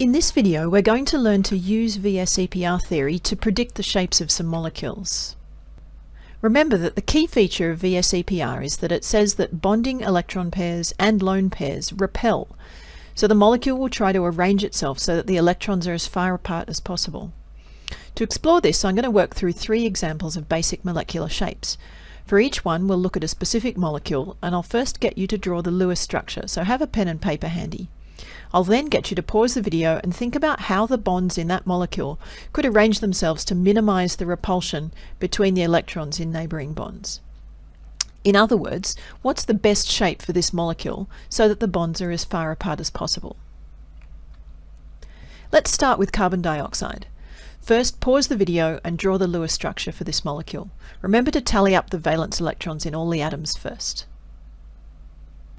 In this video, we're going to learn to use VSEPR theory to predict the shapes of some molecules. Remember that the key feature of VSEPR is that it says that bonding electron pairs and lone pairs repel, so the molecule will try to arrange itself so that the electrons are as far apart as possible. To explore this, I'm going to work through three examples of basic molecular shapes. For each one, we'll look at a specific molecule, and I'll first get you to draw the Lewis structure, so have a pen and paper handy. I'll then get you to pause the video and think about how the bonds in that molecule could arrange themselves to minimize the repulsion between the electrons in neighboring bonds. In other words, what's the best shape for this molecule so that the bonds are as far apart as possible? Let's start with carbon dioxide. First, pause the video and draw the Lewis structure for this molecule. Remember to tally up the valence electrons in all the atoms first.